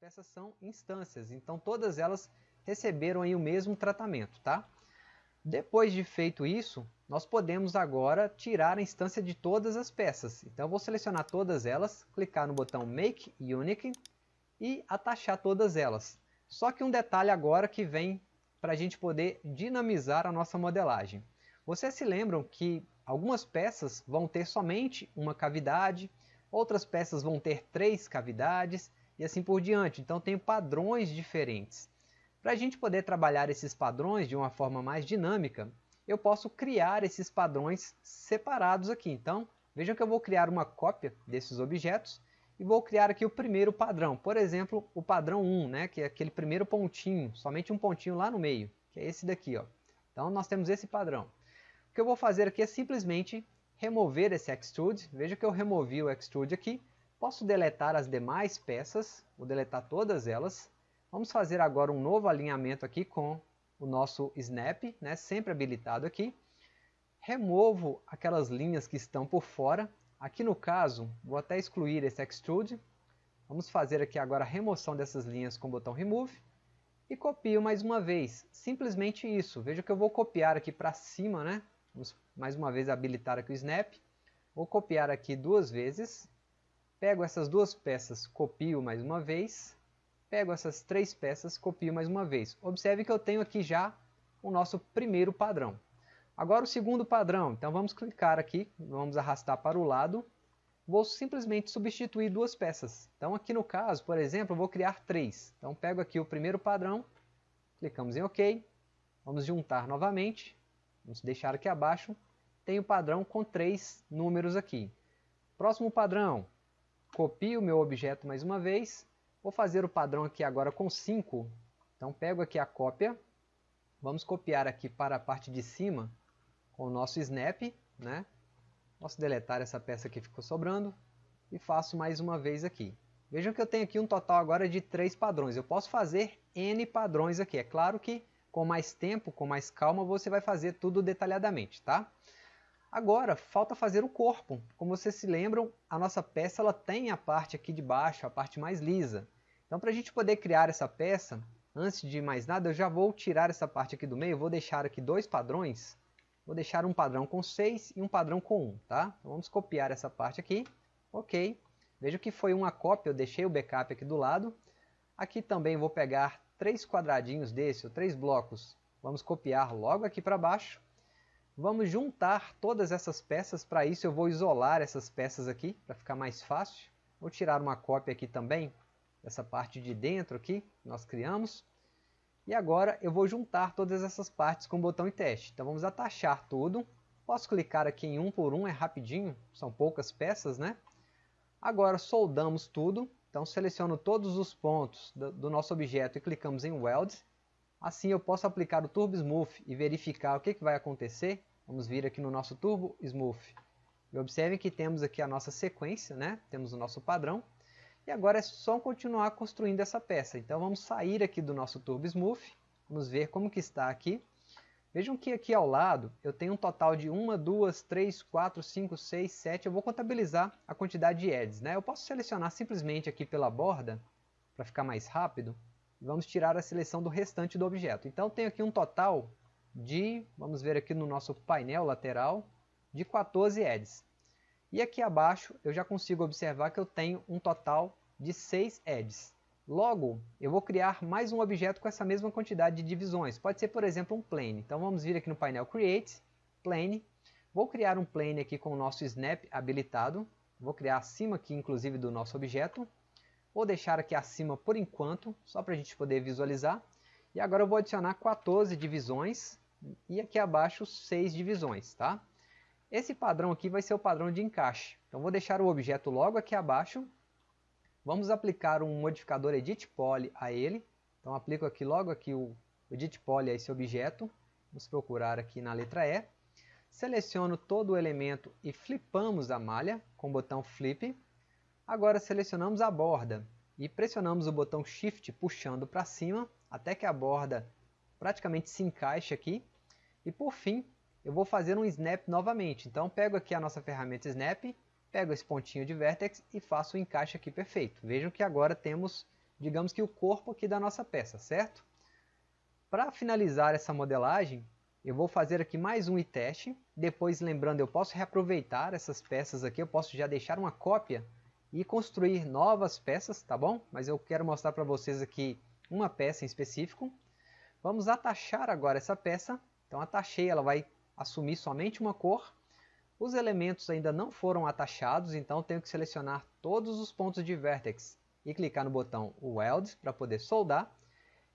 peças são instâncias, então todas elas receberam aí o mesmo tratamento, tá? Depois de feito isso, nós podemos agora tirar a instância de todas as peças. Então eu vou selecionar todas elas, clicar no botão Make Unique e atachar todas elas. Só que um detalhe agora que vem para a gente poder dinamizar a nossa modelagem. Vocês se lembram que algumas peças vão ter somente uma cavidade, outras peças vão ter três cavidades e assim por diante. Então tem padrões diferentes. Para a gente poder trabalhar esses padrões de uma forma mais dinâmica, eu posso criar esses padrões separados aqui. Então, vejam que eu vou criar uma cópia desses objetos e vou criar aqui o primeiro padrão. Por exemplo, o padrão 1, né, que é aquele primeiro pontinho, somente um pontinho lá no meio, que é esse daqui. Ó. Então, nós temos esse padrão. O que eu vou fazer aqui é simplesmente remover esse extrude. Veja que eu removi o extrude aqui. Posso deletar as demais peças, vou deletar todas elas. Vamos fazer agora um novo alinhamento aqui com o nosso snap, né, sempre habilitado aqui. Removo aquelas linhas que estão por fora. Aqui no caso, vou até excluir esse extrude. Vamos fazer aqui agora a remoção dessas linhas com o botão remove. E copio mais uma vez, simplesmente isso. Veja que eu vou copiar aqui para cima, né? Vamos mais uma vez habilitar aqui o snap. Vou copiar aqui duas vezes. Pego essas duas peças, copio mais uma vez pego essas três peças, copio mais uma vez. Observe que eu tenho aqui já o nosso primeiro padrão. Agora o segundo padrão, então vamos clicar aqui, vamos arrastar para o lado, vou simplesmente substituir duas peças. Então aqui no caso, por exemplo, vou criar três. Então pego aqui o primeiro padrão, clicamos em OK, vamos juntar novamente, vamos deixar aqui abaixo, tem o padrão com três números aqui. Próximo padrão, copio o meu objeto mais uma vez, Vou fazer o padrão aqui agora com 5. Então pego aqui a cópia. Vamos copiar aqui para a parte de cima com o nosso snap. Né? Posso deletar essa peça que ficou sobrando. E faço mais uma vez aqui. Vejam que eu tenho aqui um total agora de três padrões. Eu posso fazer N padrões aqui. É claro que com mais tempo, com mais calma, você vai fazer tudo detalhadamente. Tá? Agora, falta fazer o corpo. Como vocês se lembram, a nossa peça ela tem a parte aqui de baixo, a parte mais lisa. Então, para a gente poder criar essa peça, antes de mais nada, eu já vou tirar essa parte aqui do meio, vou deixar aqui dois padrões. Vou deixar um padrão com 6 e um padrão com 1, tá? Então, vamos copiar essa parte aqui. Ok. Veja que foi uma cópia, eu deixei o backup aqui do lado. Aqui também vou pegar três quadradinhos desse, ou três blocos. Vamos copiar logo aqui para baixo. Vamos juntar todas essas peças, para isso eu vou isolar essas peças aqui, para ficar mais fácil. Vou tirar uma cópia aqui também, dessa parte de dentro aqui, que nós criamos. E agora eu vou juntar todas essas partes com o botão em teste. Então vamos atachar tudo. Posso clicar aqui em um por um, é rapidinho, são poucas peças, né? Agora soldamos tudo. Então seleciono todos os pontos do nosso objeto e clicamos em Weld. Assim eu posso aplicar o Turbo Smooth e verificar o que, que vai acontecer. Vamos vir aqui no nosso Turbo Smooth. E observem que temos aqui a nossa sequência, né? temos o nosso padrão. E agora é só continuar construindo essa peça. Então vamos sair aqui do nosso Turbo Smooth. Vamos ver como que está aqui. Vejam que aqui ao lado eu tenho um total de 1, 2, 3, 4, 5, 6, 7. Eu vou contabilizar a quantidade de edges. Né? Eu posso selecionar simplesmente aqui pela borda, para ficar mais rápido vamos tirar a seleção do restante do objeto. Então tenho aqui um total de, vamos ver aqui no nosso painel lateral, de 14 edges. E aqui abaixo eu já consigo observar que eu tenho um total de 6 edges. Logo, eu vou criar mais um objeto com essa mesma quantidade de divisões. Pode ser, por exemplo, um plane. Então vamos vir aqui no painel Create, Plane. Vou criar um plane aqui com o nosso Snap habilitado. Vou criar acima aqui, inclusive, do nosso objeto. Vou deixar aqui acima por enquanto, só para a gente poder visualizar. E agora eu vou adicionar 14 divisões e aqui abaixo 6 divisões. Tá? Esse padrão aqui vai ser o padrão de encaixe. Então vou deixar o objeto logo aqui abaixo. Vamos aplicar um modificador Edit Poly a ele. Então aplico aqui logo aqui o Edit Poly a esse objeto. Vamos procurar aqui na letra E. Seleciono todo o elemento e flipamos a malha com o botão Flip. Agora selecionamos a borda e pressionamos o botão Shift puxando para cima até que a borda praticamente se encaixe aqui. E por fim, eu vou fazer um Snap novamente. Então pego aqui a nossa ferramenta Snap, pego esse pontinho de Vertex e faço o encaixe aqui perfeito. Vejam que agora temos digamos que o corpo aqui da nossa peça, certo? Para finalizar essa modelagem, eu vou fazer aqui mais um teste. Depois, lembrando, eu posso reaproveitar essas peças aqui, eu posso já deixar uma cópia e construir novas peças, tá bom? Mas eu quero mostrar para vocês aqui uma peça em específico. Vamos atachar agora essa peça. Então atachei, ela vai assumir somente uma cor. Os elementos ainda não foram atachados, então tenho que selecionar todos os pontos de vertex e clicar no botão Weld para poder soldar.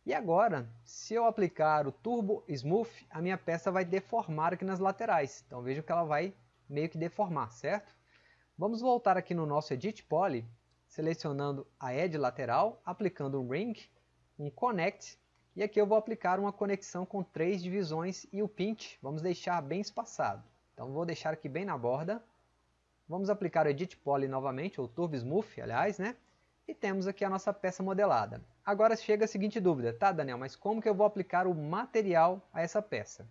E agora, se eu aplicar o Turbo Smooth, a minha peça vai deformar aqui nas laterais. Então veja que ela vai meio que deformar, certo? Vamos voltar aqui no nosso Edit Poly, selecionando a Edge lateral, aplicando um Ring, um Connect, e aqui eu vou aplicar uma conexão com três divisões e o Pinch, vamos deixar bem espaçado. Então vou deixar aqui bem na borda. Vamos aplicar o Edit Poly novamente, ou Turbo Smooth, aliás, né? E temos aqui a nossa peça modelada. Agora chega a seguinte dúvida, tá Daniel, mas como que eu vou aplicar o material a essa peça?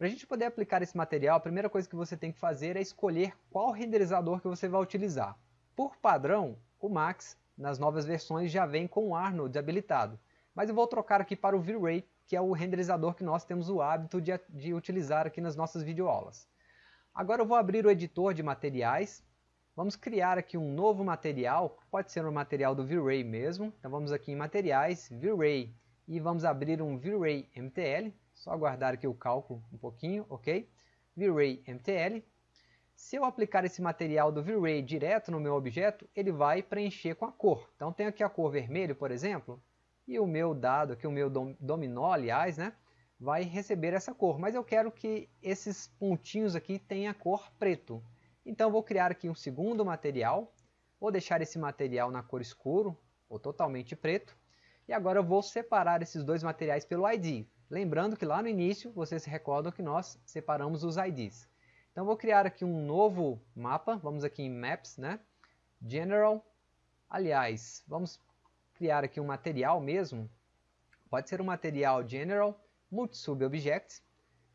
Para a gente poder aplicar esse material, a primeira coisa que você tem que fazer é escolher qual renderizador que você vai utilizar. Por padrão, o Max, nas novas versões, já vem com o Arnold habilitado. Mas eu vou trocar aqui para o V-Ray, que é o renderizador que nós temos o hábito de, de utilizar aqui nas nossas videoaulas. Agora eu vou abrir o editor de materiais Vamos criar aqui um novo material, pode ser um material do V-Ray mesmo. Então vamos aqui em materiais, V-Ray, e vamos abrir um V-Ray MTL. Só aguardar aqui o cálculo um pouquinho, ok? V-Ray MTL. Se eu aplicar esse material do V-Ray direto no meu objeto, ele vai preencher com a cor. Então tenho aqui a cor vermelho, por exemplo, e o meu dado aqui, o meu dominó, aliás, né, vai receber essa cor. Mas eu quero que esses pontinhos aqui tenham a cor preto. Então vou criar aqui um segundo material, vou deixar esse material na cor escuro, ou totalmente preto, e agora eu vou separar esses dois materiais pelo ID. Lembrando que lá no início, vocês se recordam que nós separamos os IDs. Então vou criar aqui um novo mapa, vamos aqui em Maps, né? General, aliás, vamos criar aqui um material mesmo, pode ser um material General, Multisub Objects,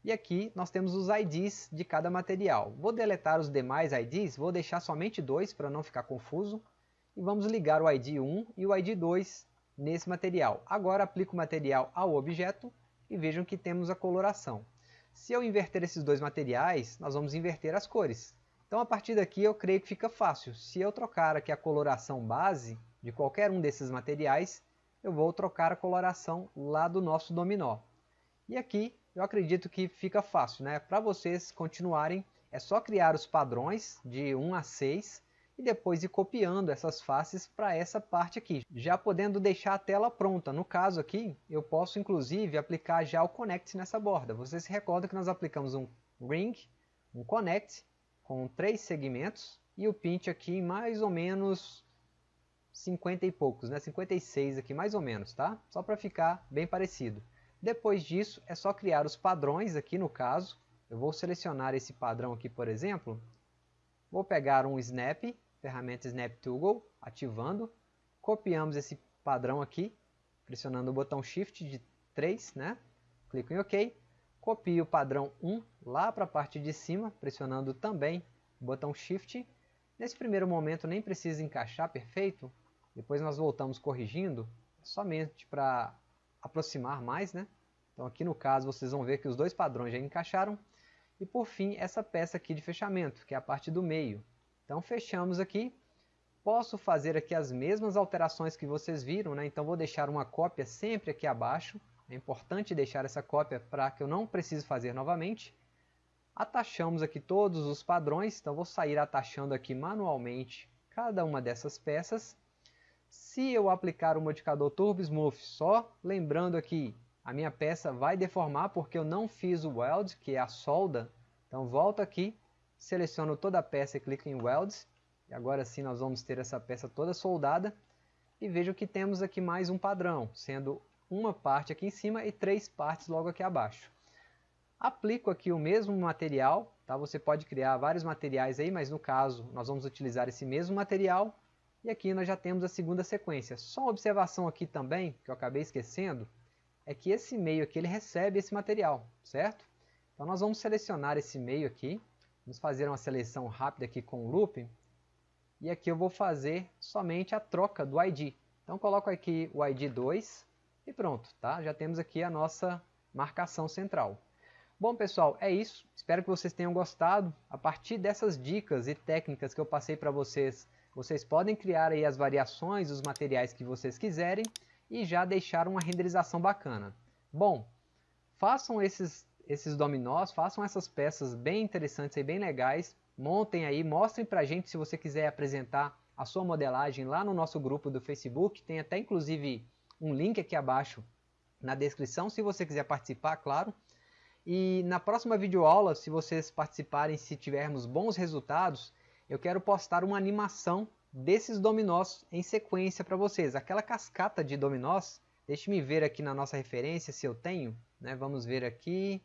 e aqui nós temos os IDs de cada material. Vou deletar os demais IDs, vou deixar somente dois para não ficar confuso. E vamos ligar o ID 1 e o ID 2 nesse material. Agora aplico o material ao objeto e vejam que temos a coloração. Se eu inverter esses dois materiais, nós vamos inverter as cores. Então a partir daqui eu creio que fica fácil. Se eu trocar aqui a coloração base de qualquer um desses materiais, eu vou trocar a coloração lá do nosso dominó. E aqui eu acredito que fica fácil, né? Para vocês continuarem, é só criar os padrões de 1 a 6 e depois ir copiando essas faces para essa parte aqui, já podendo deixar a tela pronta. No caso aqui, eu posso inclusive aplicar já o Connect nessa borda. Vocês se recordam que nós aplicamos um Ring, um Connect, com três segmentos, e o Pinch aqui mais ou menos 50 e poucos, né? 56 aqui mais ou menos, tá? Só para ficar bem parecido. Depois disso, é só criar os padrões aqui no caso. Eu vou selecionar esse padrão aqui, por exemplo. Vou pegar um Snap, ferramenta Toggle, ativando. Copiamos esse padrão aqui, pressionando o botão Shift de 3, né? Clico em OK. Copio o padrão 1 lá para a parte de cima, pressionando também o botão Shift. Nesse primeiro momento nem precisa encaixar perfeito, depois nós voltamos corrigindo, somente para aproximar mais, né? Então aqui no caso vocês vão ver que os dois padrões já encaixaram. E por fim essa peça aqui de fechamento, que é a parte do meio. Então fechamos aqui. Posso fazer aqui as mesmas alterações que vocês viram, né? então vou deixar uma cópia sempre aqui abaixo. É importante deixar essa cópia para que eu não precise fazer novamente. Atachamos aqui todos os padrões, então vou sair atachando aqui manualmente cada uma dessas peças. Se eu aplicar o modificador Turbo Smooth só, lembrando aqui, a minha peça vai deformar porque eu não fiz o Weld, que é a solda. Então volto aqui, seleciono toda a peça e clico em Weld. E agora sim nós vamos ter essa peça toda soldada. E vejo que temos aqui mais um padrão, sendo uma parte aqui em cima e três partes logo aqui abaixo. Aplico aqui o mesmo material, tá? você pode criar vários materiais aí, mas no caso nós vamos utilizar esse mesmo material e aqui nós já temos a segunda sequência. Só uma observação aqui também, que eu acabei esquecendo, é que esse meio aqui ele recebe esse material, certo? Então nós vamos selecionar esse meio aqui, vamos fazer uma seleção rápida aqui com o loop, e aqui eu vou fazer somente a troca do ID. Então coloco aqui o ID 2 e pronto, tá? Já temos aqui a nossa marcação central. Bom pessoal, é isso. Espero que vocês tenham gostado. A partir dessas dicas e técnicas que eu passei para vocês, vocês podem criar aí as variações, os materiais que vocês quiserem e já deixar uma renderização bacana. Bom, façam esses, esses dominós, façam essas peças bem interessantes e bem legais, montem aí, mostrem pra gente se você quiser apresentar a sua modelagem lá no nosso grupo do Facebook, tem até inclusive um link aqui abaixo na descrição, se você quiser participar, claro. E na próxima videoaula, se vocês participarem, se tivermos bons resultados, eu quero postar uma animação desses dominós em sequência para vocês. Aquela cascata de dominós, deixe-me ver aqui na nossa referência se eu tenho. Né? Vamos ver aqui.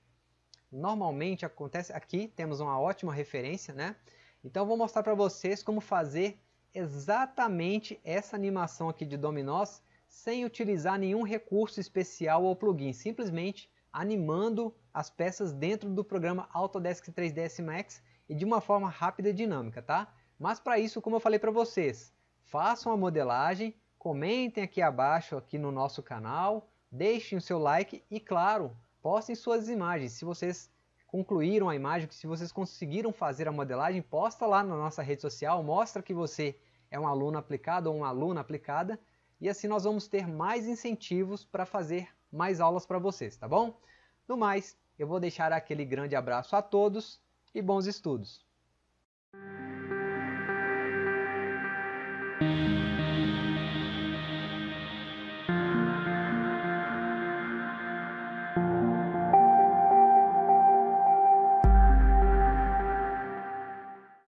Normalmente acontece aqui, temos uma ótima referência. Né? Então vou mostrar para vocês como fazer exatamente essa animação aqui de dominós sem utilizar nenhum recurso especial ou plugin, simplesmente animando as peças dentro do programa Autodesk 3ds Max e de uma forma rápida e dinâmica, tá? Mas para isso, como eu falei para vocês, façam a modelagem, comentem aqui abaixo aqui no nosso canal, deixem o seu like e claro, postem suas imagens. Se vocês concluíram a imagem, se vocês conseguiram fazer a modelagem, posta lá na nossa rede social, mostra que você é um aluno aplicado ou uma aluna aplicada e assim nós vamos ter mais incentivos para fazer mais aulas para vocês, tá bom? No mais, eu vou deixar aquele grande abraço a todos e bons estudos!